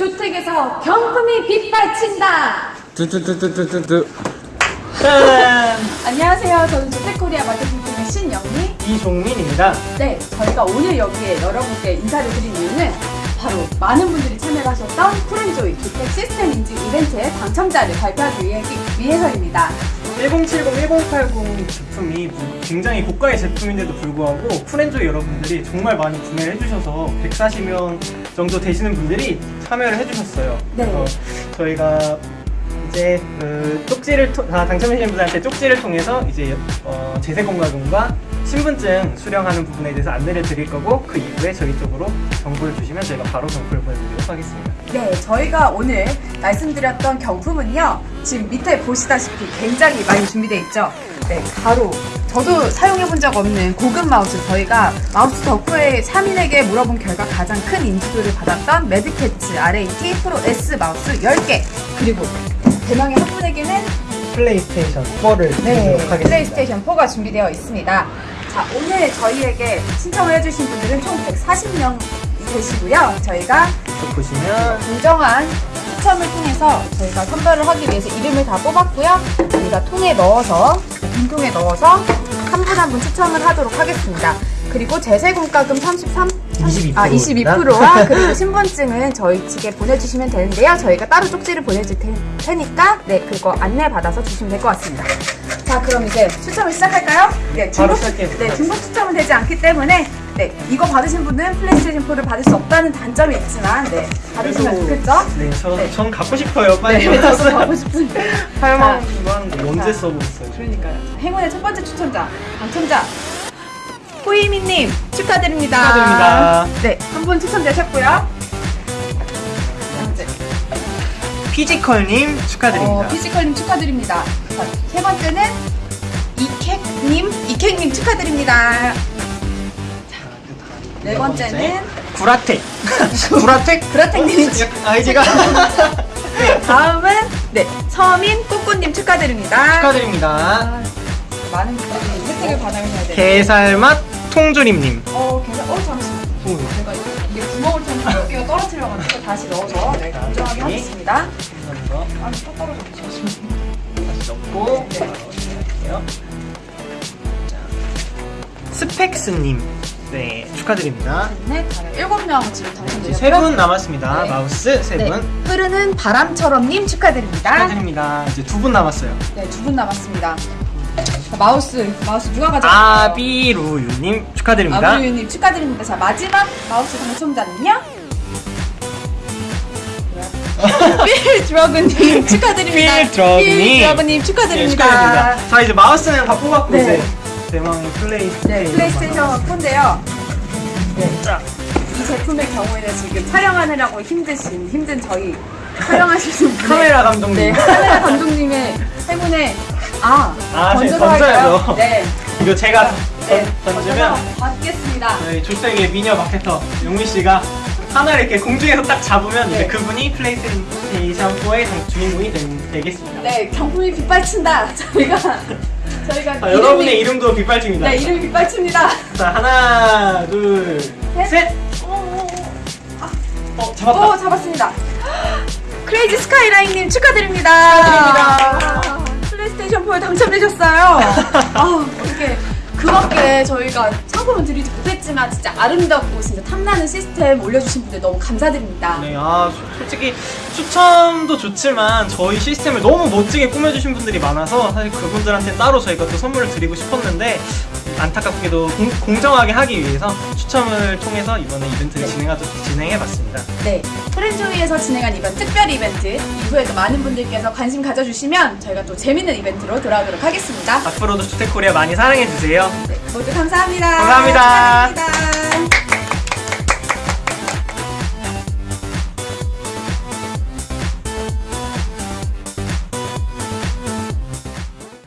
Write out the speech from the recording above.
주택에서 경품이 빗발친다. 뚜뚜뚜뚜뚜뚜 짠! 안녕하세요. 저는 주택코리아 마케팅 팀의 신영미. 이종민입니다. 네, 저희가 오늘 여기에 여러분께 인사를 드린 이유는 바로 많은 분들이 참여를 하셨던 쿨앤조이 주택 시스템 인증 이벤트의 당첨자를 발표하기 위해, 위해서입니다. 1070, 1080 제품이 뭐 굉장히 고가의 제품인데도 불구하고 쿨앤조이 여러분들이 정말 많이 구매를 해주셔서 140명 정도 되시는 분들이 참여를 해주셨어요. 네. 그래서 저희가 이제 그 쪽지를 통, 다 당첨되신 분들한테 쪽지를 통해서 이제 어, 재세공과금과 신분증 수령하는 부분에 대해서 안내를 드릴 거고 그 이후에 저희 쪽으로 정보를 주시면 저희가 바로 정보를 보내드리도록 하겠습니다. 네, 저희가 오늘 말씀드렸던 경품은요. 지금 밑에 보시다시피 굉장히 많이 준비되어 있죠. 네, 바로 저도 사용해본 적 없는 고급 마우스 저희가 마우스 덕후의 3인에게 물어본 결과 가장 큰 인지도를 받았던 매드캐치 RAT 프로 S 마우스 10개 그리고 대망의 한 분에게는 플레이스테이션 4를 네, 하겠습니다. 플레이스테이션 4가 준비되어 있습니다. 자, 오늘 저희에게 신청을 해주신 분들은 총 140명 되시고요. 저희가 또 보시면 공정한 추첨을 통해서 저희가 선별을 하기 위해서 이름을 다 뽑았고요. 저희가 통에 넣어서 빈통에 넣어서 한 분 한 분 추첨을 하도록 하겠습니다. 그리고 제세공과금 33 22% 아, 입니다. 22%와 그리고 신분증은 저희 측에 보내주시면 되는데요. 저희가 따로 쪽지를 보내줄 테, 테니까 네 그거 안내 받아서 주시면 될 것 같습니다. 자 그럼 이제 추첨을 시작할까요? 네 중복. 네 중복 추첨은 되지 않기 때문에 네 이거 받으신 분은 플레이스테이션 4를 받을 수 없다는 단점이 있지만 네 받으시면 좋겠죠? 네, 저, 네. 전 갖고 싶어요. 빨리. 네, 저도 가고 싶은. 8만 원 언제 자. 써보겠어요? 그러니까요. 행운의 첫 번째 추천자, 당첨자 호이미님 축하드립니다. 축하드립니다. 네, 한 분 추천되셨고요. 피지컬님 축하드립니다. 어, 피지컬님 축하드립니다. 자, 세 번째는 이케님, 이케님 축하드립니다. 네 번째는 구라텍. 구라텍? 브라텍님 아이디가 다음은 네 서민 꾸꾸님 축하드립니다. 축하드립니다. 아, 많은 분들이 혜택을 받아가셔야 돼요. 게살맛 통조림님. 어, 계산, 어, 잠시만요. 오, 제가 이게 구멍을 좀몇 개가 떨어뜨려가지고 다시 넣어서 네, 공정하게 하겠습니다. 감사합니다. 아니, 또 떨어졌죠. 다시 넣고 네. 스펙스님. 네, 축하드립니다. 네, 일곱 명 지금 이제 당첨되셨고요. 세분 남았습니다. 네. 마우스 세 네, 분. 흐르는 바람처럼님 축하드립니다. 축하드립니다. 이제 두 분 남았어요. 네, 두 분 남았습니다. 자, 마우스, 마우스 누가 가져갔어요? 아비루유님 축하드립니다. 아브리유님 축하드립니다. 자, 마지막 마우스 당첨자는요? 필 드러그님 축하드립니다. 필 드러그님. 필 드러그님 네, 축하드립니다. 축하드립니다. 자, 이제 마우스는 다 뽑았고 네. 이제 대망의 플레이스테이션. 네, 플레이스테이션 4인데요. 네, 자, 이 제품의 경우에는 지금 촬영하느라고 힘드신, 힘든 저희 촬영하시는 카메라 감독님. 네, 카메라 행운에 아, 아, 네, 던져야죠. 할까요? 네, 이거 제가 네, 던- 던지면 받겠습니다. 저희 조세계 미녀 마케터 용미 씨가 하나를 이렇게 공중에서 딱 잡으면 네. 이제 그분이 플레이스테이션 4의 주인공이 되, 되겠습니다. 네, 경품이 빗발친다. 저희가 저희가 자, 여러분의 이름도 빗발칩니다. 네, 이름이 빗발칩니다. 자, 하나, 둘, 셋. 셋. 오, 오, 오. 어, 잡았다. 오, 잡았습니다. 크레이지 스카이라인님 축하드립니다. 축하드립니다. 아, 플레이스테이션 4에 당첨되셨어요. 아, 이렇게 그밖에 저희가 상품을 드리지 못했지만 진짜 아름답고 진짜 탐나는 시스템 올려주신 분들 너무 감사드립니다. 네, 아 소- 솔직히 추첨도 좋지만 저희 시스템을 너무 멋지게 꾸며주신 분들이 많아서 사실 그분들한테 따로 저희가 또 선물을 드리고 싶었는데 안타깝게도 공, 정하게 하기 위해서 추첨을 통해서 이번에 이벤트를 네. 진행하도, 진행해봤습니다. 네, 프렌즈위에서 진행한 이번 특별 이벤트 이후에도 많은 분들께서 관심 가져주시면 저희가 또 재밌는 이벤트로 돌아오도록 하겠습니다. 앞으로도 주택코리아 많이 사랑해주세요. 네, 모두 감사합니다. 감사합니다. 축하드립니다.